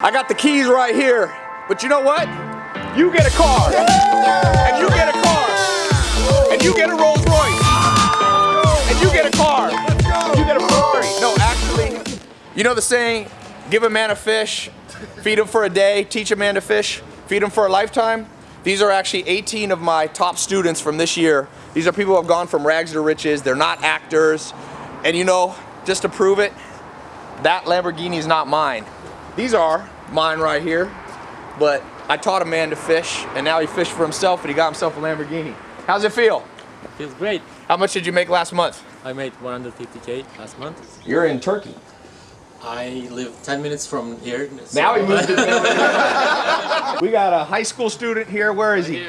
I got the keys right here, but you know what? You get a car, and you get a car, and you get a Rolls Royce, and you get a car, you get a Ferrari. No, actually, you know the saying, give a man a fish, feed him for a day, teach a man to fish, feed him for a lifetime? These are actually 18 of my top students from this year. These are people who have gone from rags to riches. They're not actors. And you know, just to prove it, that Lamborghini is not mine. These are mine right here, but I taught a man to fish, and now he fished for himself, and he got himself a Lamborghini. How's it feel? Feels great. How much did you make last month? I made 150k last month. You're in Turkey. I live 10 minutes from here. Now he moved we got a high school student here. Where is he?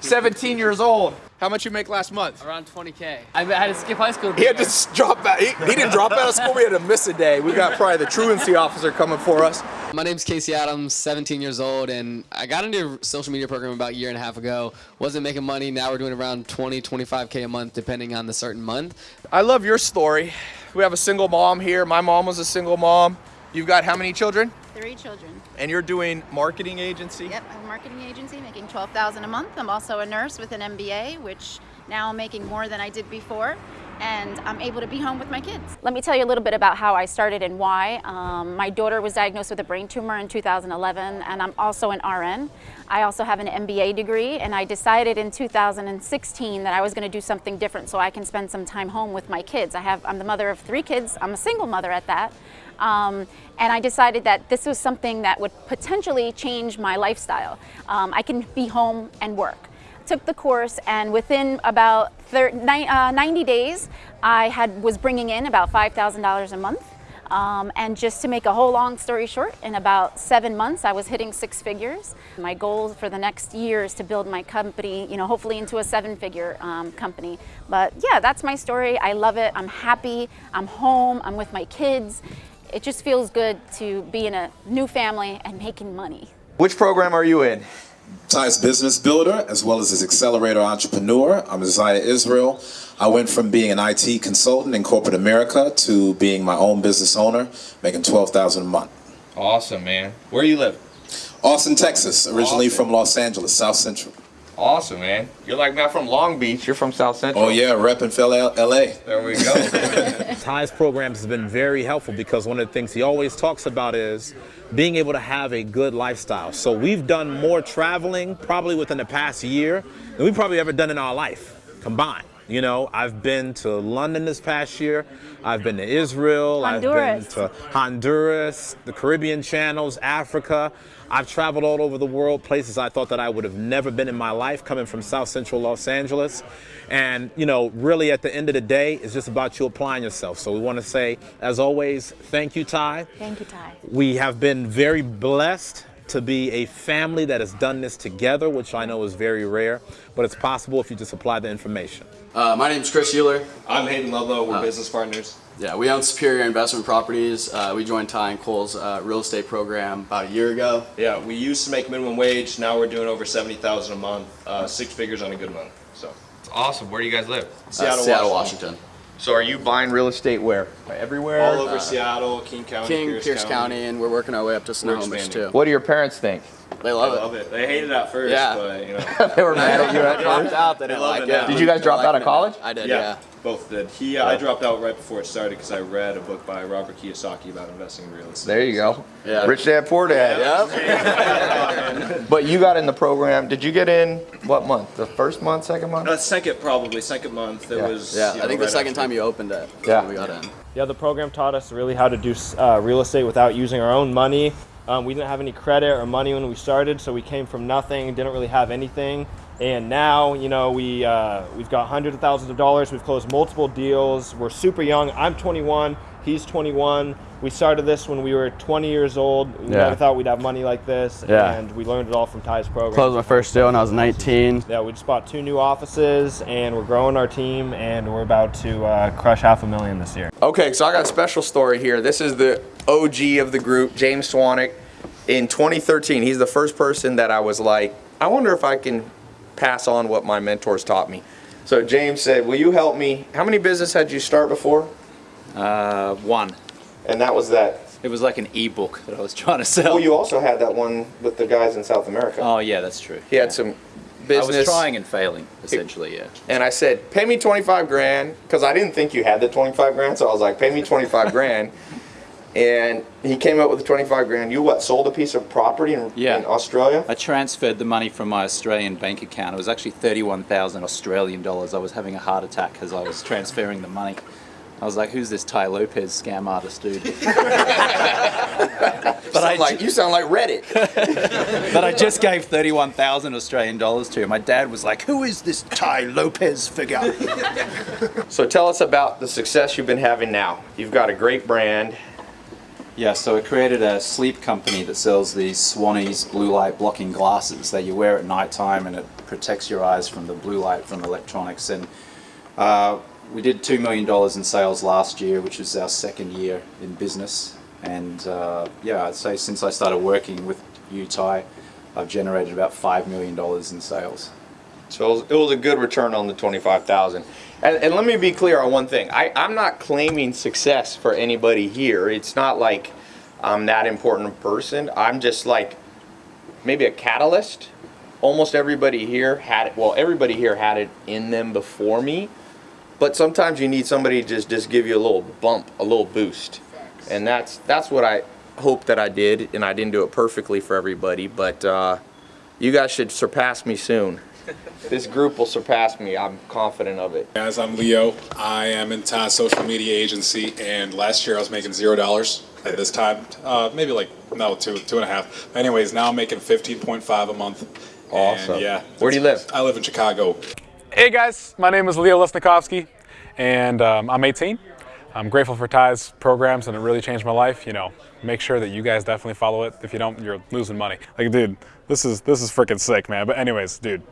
17 years old. How much you make last month? Around 20k. I had to skip high school. He had to drop out. He, he didn't drop out of school. We had to miss a day. We got probably the truancy officer coming for us. My name's Casey Adams, 17 years old, and I got into a social media program about a year and a half ago. Wasn't making money. Now we're doing around 20, 25k a month, depending on the certain month. I love your story. We have a single mom here. My mom was a single mom. You've got how many children? Three children. And you're doing marketing agency? Yep, I have a marketing agency making 12000 a month. I'm also a nurse with an MBA, which now I'm making more than I did before. And I'm able to be home with my kids. Let me tell you a little bit about how I started and why. Um, my daughter was diagnosed with a brain tumor in 2011, and I'm also an RN. I also have an MBA degree, and I decided in 2016 that I was going to do something different so I can spend some time home with my kids. I have, I'm the mother of three kids. I'm a single mother at that. Um, and I decided that this was something that would potentially change my lifestyle. Um, I can be home and work. Took the course, and within about thir- ni- uh, 90 days, I had was bringing in about $5,000 a month. Um, and just to make a whole long story short, in about seven months, I was hitting six figures. My goal for the next year is to build my company, you know, hopefully into a seven-figure um, company. But yeah, that's my story. I love it. I'm happy. I'm home. I'm with my kids. It just feels good to be in a new family and making money. Which program are you in? Tai's business builder as well as his accelerator entrepreneur. I'm Isaiah Israel. I went from being an IT consultant in corporate America to being my own business owner, making 12000 a month. Awesome, man. Where you live? Austin, Texas, originally Austin. from Los Angeles, South Central. Awesome, man. You're like me. I'm from Long Beach. You're from South Central. Oh yeah, repping Phil L- LA. There we go. Tai's programs has been very helpful because one of the things he always talks about is being able to have a good lifestyle. So we've done more traveling probably within the past year than we've probably ever done in our life combined. You know, I've been to London this past year. I've been to Israel. Honduras. I've been to Honduras, the Caribbean channels, Africa. I've traveled all over the world, places I thought that I would have never been in my life, coming from South Central Los Angeles. And, you know, really at the end of the day, it's just about you applying yourself. So we want to say, as always, thank you, Ty. Thank you, Ty. We have been very blessed to be a family that has done this together, which I know is very rare, but it's possible if you just apply the information. Uh, my is Chris Euler. I'm Hayden Ludlow. We're business partners. Yeah, we own Superior Investment Properties. Uh, we joined Tai and Cole's uh, real estate program about a year ago. Yeah, we used to make minimum wage. Now we're doing over seventy thousand a month, uh, six figures on a good month. So It's awesome. Where do you guys live? Uh, Seattle, Seattle, Washington. Washington. So are you buying real estate where? Everywhere? all over Seattle, King County, King, Pierce, Pierce, County. and we're working our way up to Snohomish expanding. too. What do your parents think? They I love, love it. They hated it at first, Yeah. but you know. they were mad at you at dropped first? out. They didn't like it it. now. Did you guys drop out of college? I did. yeah, Yeah. both did. He, uh, I dropped out right before it started because I read a book by Robert Kiyosaki about investing in real estate. There you go. Yeah. Rich dad, poor dad. Yep. But you got in the program. Did you get in what month? The first month, second month? Uh, second, probably second month. It Yeah. was. Yeah. you I know, think the second after. time you opened it. Yeah. We got in. Yeah, the program taught us really how to do uh, real estate without using our own money. Um, we didn't have any credit or money when we started, so we came from nothing, didn't really have anything. And now, you know, we, uh, we've got hundreds of thousands of dollars. We've closed multiple deals. We're super young. I'm 21. He's 21. We started this when we were 20 years old. We Yeah. never thought we'd have money like this. Yeah. And we learned it all from Tai's program. Closed my first deal when I was 19. Yeah, we just bought two new offices, and we're growing our team, and we're about to uh, crush half a million this year. Okay, so I got a special story here. This is the OG of the group, James Swanwick. In 2013, he's the first person that I was like, I wonder if I can pass on what my mentors taught me. So James said, will you help me? How many business had you start before? Uh, one. And that was that It was like an e-book that I was trying to sell. Well, you also had that one with the guys in South America. oh yeah, that's true. He had some business. I was trying and failing, essentially. Yeah. And I said, pay me 25 grand, because I didn't think you had the 25 grand, so I was like, pay me 25 grand. And he came up with the 25 grand. You what, sold a piece of property in, Yeah. in Australia? I transferred the money from my Australian bank account. It was actually 31,000 Australian dollars. I was having a heart attack as I was transferring the money. I was like, who's this Tai Lopez scam artist dude? but I like, you sound like Reddit. but I just gave 31,000 Australian dollars to him. My dad was like, who is this Tai Lopez figure? so tell us about the success you've been having now. You've got a great brand. Yeah, so I created a sleep company that sells these Swannies blue light blocking glasses that you wear at night time and it protects your eyes from the blue light from electronics. And uh, we did $2 million in sales last year, which was our second year in business. And uh, yeah, I'd say since I started working with Tai, I've generated about $5 million in sales. So it was, it was a good return on the 25,000. And, and let me be clear on one thing. I, I'm not claiming success for anybody here. It's not like I'm that important a person. I'm just like maybe a catalyst. Almost everybody here had it. Well, everybody here had it in them before me. But sometimes you need somebody to just, just give you a little bump, a little boost. And that's that's what I hope that I did. And I didn't do it perfectly for everybody. But uh, you guys should surpass me soon. this group will surpass me. I'm confident of it. Guys, I'm Leo. I am in Tai's social media agency, and last year I was making zero dollars. At this time, uh, maybe like no two two and a half. Anyways, now I'm making 15.5 a month. Awesome. And yeah. Where do you live? I live in Chicago. Hey guys, my name is Leo Lesnikovsky, and um, I'm 18. I'm grateful for Tai's programs, and it really changed my life. You know, make sure that you guys definitely follow it. If you don't, you're losing money. Like, dude, this is this is freaking sick, man. But anyways, dude,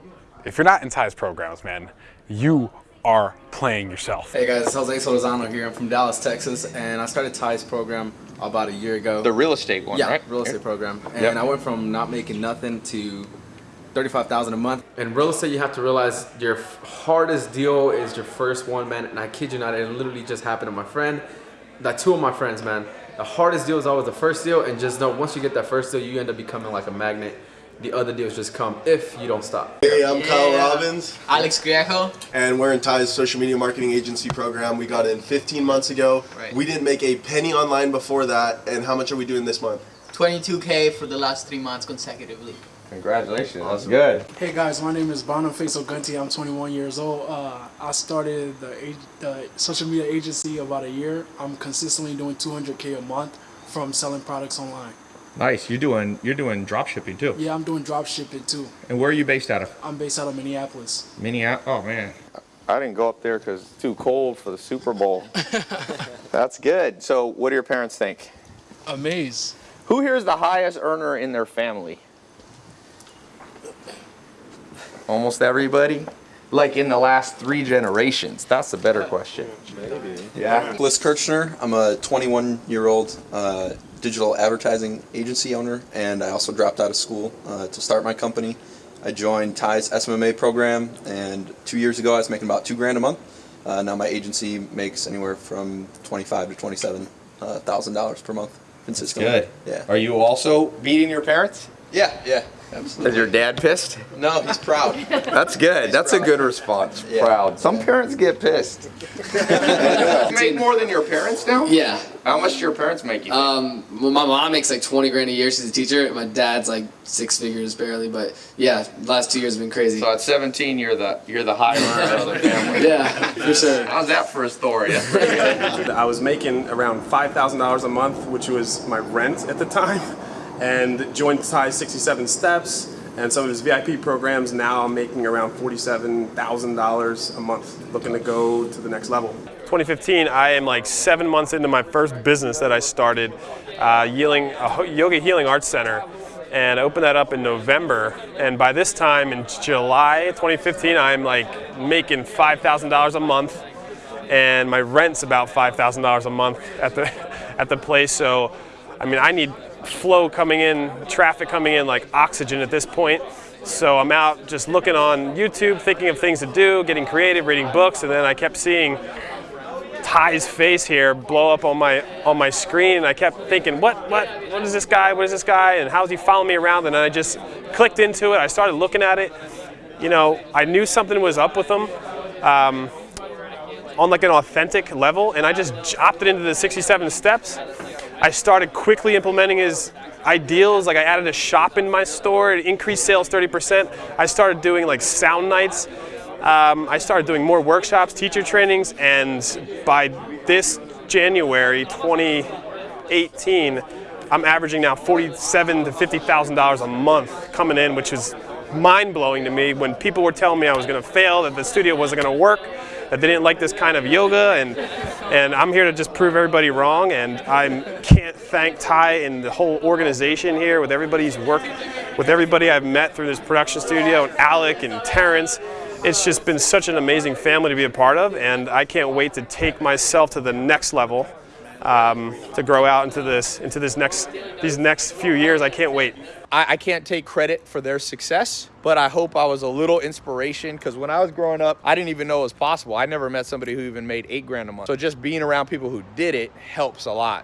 if you're not in Tai's programs, man, you are playing yourself. Hey guys, it's Jose Solozano here. I'm from Dallas, Texas, and I started Tai's program about a year ago. The real estate one, yeah, right? real estate program. And Yep. I went from not making nothing to 35,000 a month. In real estate, you have to realize your hardest deal is your first one, man. And I kid you not, it literally just happened to my friend. that two of my friends, man. The hardest deal is always the first deal, and just know once you get that first deal, you end up becoming like a magnet. The other deals just come if you don't stop. Hey, I'm Kyle Robbins. Alex Griejo. And we're in Tai's social media marketing agency program. We got in 15 months ago. Right. We didn't make a penny online before that. And how much are we doing this month? 22k for the last three months consecutively. Congratulations. That's good. Hey guys, my name is Boniface Ogunti. I'm 21 years old. Uh, I started the, the social media agency about a year. I'm consistently doing 200k a month from selling products online. Nice. You're doing you're doing drop shipping too. Yeah, I'm doing drop shipping too. And where are you based out of? I'm based out of Minneapolis. Minneapolis. Oh man. I didn't go up there because it's too cold for the Super Bowl. That's good. So, what do your parents think? Amazed. Who here is the highest earner in their family? Almost everybody? Like in the last three generations? That's a better question. Maybe. Yeah. Bliss Kirchner. I'm a 21 year old uh, digital advertising agency owner, and I also dropped out of school uh, to start my company. I joined Tai's SMMA program, and two years ago I was making about two grand a month. Uh, now my agency makes anywhere from 25 to 27 uh, thousand dollars per month consistently. Good. Yeah. Are you also beating your parents? Yeah. Yeah. Absolutely. Is your dad pissed? No, he's proud. That's good. That's a good response. Yeah. Proud. Some parents get pissed. you make more than your parents now? Yeah. How much do your parents make you? Um, well, my mom makes like 20 grand a year. She's a teacher. My dad's like six figures barely, but yeah, last two years have been crazy. So at 17, you're the you're the high earner of the family. Yeah, for sure. How's that for a story? That's pretty good. I was making around $5,000 a month, which was my rent at the time, and joined Tai 67 Steps and some of his VIP programs. Now I'm making around $47,000 a month, looking to go to the next level. 2015, I am like seven months into my first business that I started, uh, Healing, a Yoga Healing Arts Center. And I opened that up in November. And by this time in July 2015, I'm like making $5,000 a month. And my rent's about $5,000 a month at the, at the place. So, I mean, I need flow coming in, traffic coming in like oxygen at this point. So I'm out just looking on YouTube, thinking of things to do, getting creative, reading books, and then I kept seeing Tai's face here blow up on my on my screen, and I kept thinking, what what what is this guy? What is this guy? And how's he following me around? And then I just clicked into it. I started looking at it. You know, I knew something was up with him. Um, on like an authentic level, and I just opted into the 67 steps. I started quickly implementing his ideals. Like I added a shop in my store, it increased sales 30%. I started doing like sound nights. Um, I started doing more workshops, teacher trainings, and by this January 2018, I'm averaging now 47 to 50 thousand dollars a month coming in, which is mind blowing to me. When people were telling me I was going to fail, that the studio wasn't going to work, that they didn't like this kind of yoga, and and I'm here to just prove everybody wrong. And I can't thank Tai and the whole organization here with everybody's work, with everybody I've met through this production studio, and Alec and Terrence. It's just been such an amazing family to be a part of, and I can't wait to take myself to the next level. Um, to grow out into this into this next these next few years. I can't wait. I, I can't take credit for their success, but I hope I was a little inspiration because when I was growing up, I didn't even know it was possible. I never met somebody who even made eight grand a month. So just being around people who did it helps a lot.